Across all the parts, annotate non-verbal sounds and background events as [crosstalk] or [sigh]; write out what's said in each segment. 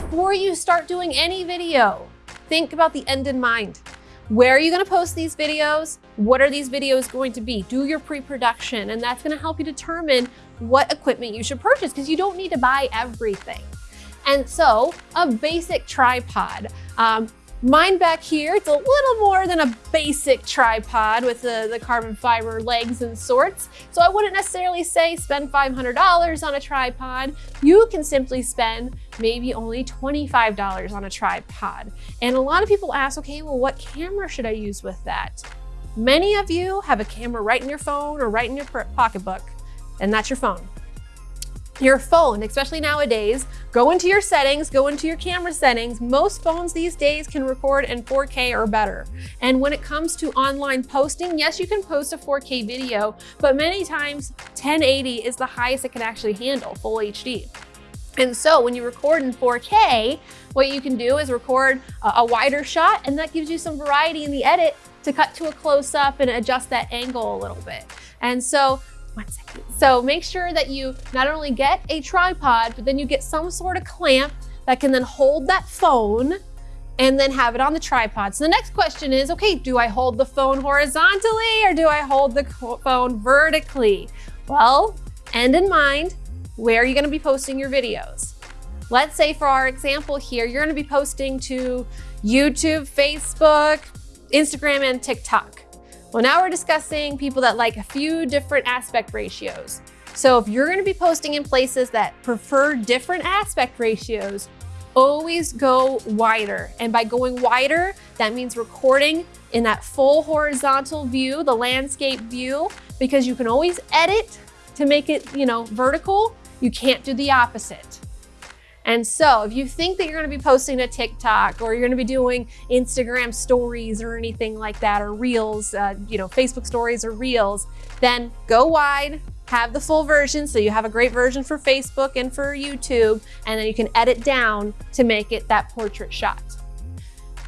before you start doing any video, think about the end in mind. Where are you gonna post these videos? What are these videos going to be? Do your pre-production, and that's gonna help you determine what equipment you should purchase because you don't need to buy everything. And so a basic tripod. Um, Mine back here, it's a little more than a basic tripod with the, the carbon fiber legs and sorts. So I wouldn't necessarily say spend $500 on a tripod. You can simply spend maybe only $25 on a tripod. And a lot of people ask, okay, well, what camera should I use with that? Many of you have a camera right in your phone or right in your pocketbook, and that's your phone your phone, especially nowadays, go into your settings, go into your camera settings. Most phones these days can record in 4K or better. And when it comes to online posting, yes, you can post a 4K video, but many times 1080 is the highest it can actually handle, full HD. And so when you record in 4K, what you can do is record a, wider shot and that gives you some variety in the edit to cut to a close up and adjust that angle a little bit. And so one second. So make sure that you not only get a tripod, but then you get some sort of clamp that can then hold that phone and then have it on the tripod. So the next question is, okay, do I hold the phone horizontally or do I hold the phone vertically? Well, end in mind, where are you gonna be posting your videos? Let's say for our example here, you're gonna be posting to YouTube, Facebook, Instagram, and TikTok. Well, now we're discussing people that like a few different aspect ratios. So if you're gonna be posting in places that prefer different aspect ratios, always go wider. And by going wider, that means recording in that full horizontal view, the landscape view, because you can always edit to make it, you know, vertical. You can't do the opposite. And so if you think that you're gonna be posting a TikTok or you're gonna be doing Instagram stories or anything like that, or Reels, uh, you know, Facebook stories or Reels, then go wide, have the full version so you have a great version for Facebook and for YouTube, and then you can edit down to make it that portrait shot.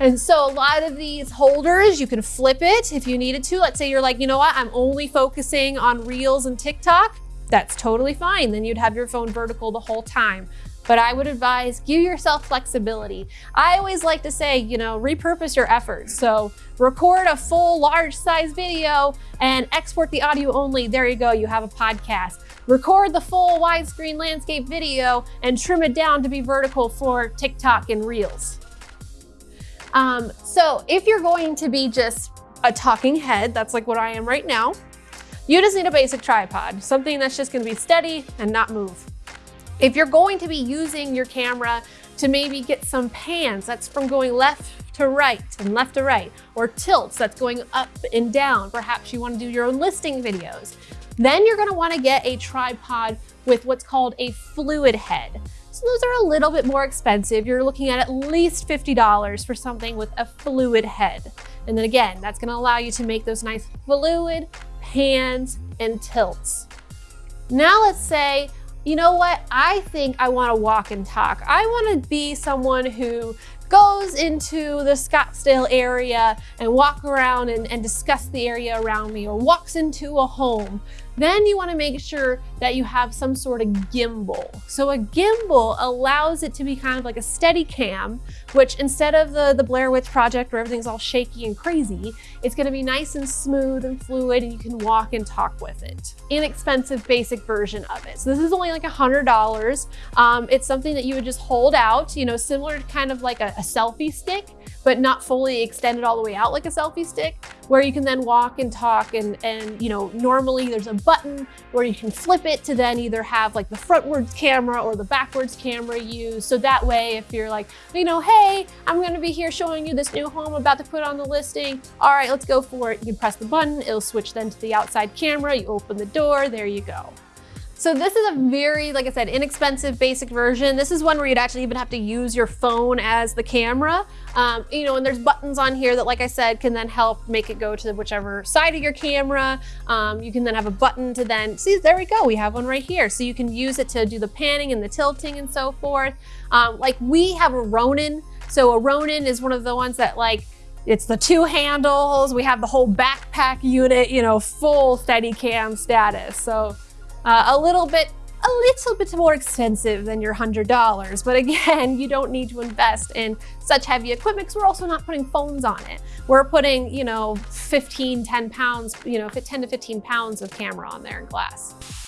And so a lot of these holders, you can flip it if you needed to. Let's say you're like, you know what, I'm only focusing on Reels and TikTok. That's totally fine. Then you'd have your phone vertical the whole time but I would advise give yourself flexibility. I always like to say, you know, repurpose your efforts. So record a full large size video and export the audio only. There you go, you have a podcast. Record the full widescreen landscape video and trim it down to be vertical for TikTok and Reels. Um, so if you're going to be just a talking head, that's like what I am right now, you just need a basic tripod, something that's just gonna be steady and not move. If you're going to be using your camera to maybe get some pans, that's from going left to right and left to right, or tilts, that's going up and down. Perhaps you wanna do your own listing videos. Then you're gonna wanna get a tripod with what's called a fluid head. So those are a little bit more expensive. You're looking at at least $50 for something with a fluid head. And then again, that's gonna allow you to make those nice fluid pans and tilts. Now let's say you know what? I think I want to walk and talk. I want to be someone who goes into the Scottsdale area and walk around and, and discuss the area around me or walks into a home then you wanna make sure that you have some sort of gimbal. So a gimbal allows it to be kind of like a steady cam, which instead of the, the Blair Witch Project where everything's all shaky and crazy, it's gonna be nice and smooth and fluid and you can walk and talk with it. Inexpensive basic version of it. So this is only like a $100. Um, it's something that you would just hold out, you know, similar to kind of like a, a selfie stick, but not fully extended all the way out like a selfie stick, where you can then walk and talk and, and you know, normally there's a button where you can flip it to then either have like the frontwards camera or the backwards camera used. So that way, if you're like, you know, hey, I'm gonna be here showing you this new home I'm about to put on the listing. All right, let's go for it. You can press the button, it'll switch then to the outside camera. You open the door, there you go. So this is a very, like I said, inexpensive basic version. This is one where you'd actually even have to use your phone as the camera. Um, you know, and there's buttons on here that, like I said, can then help make it go to whichever side of your camera. Um, you can then have a button to then, see, there we go. We have one right here. So you can use it to do the panning and the tilting and so forth. Um, like we have a Ronin. So a Ronin is one of the ones that like, it's the two handles. We have the whole backpack unit, you know, full Steadicam status. So uh, a little bit a little bit more expensive than your $100. But again, [laughs] you don't need to invest in such heavy equipment because we're also not putting phones on it. We're putting, you know, 15, 10 pounds, you know, 10 to 15 pounds of camera on there in glass.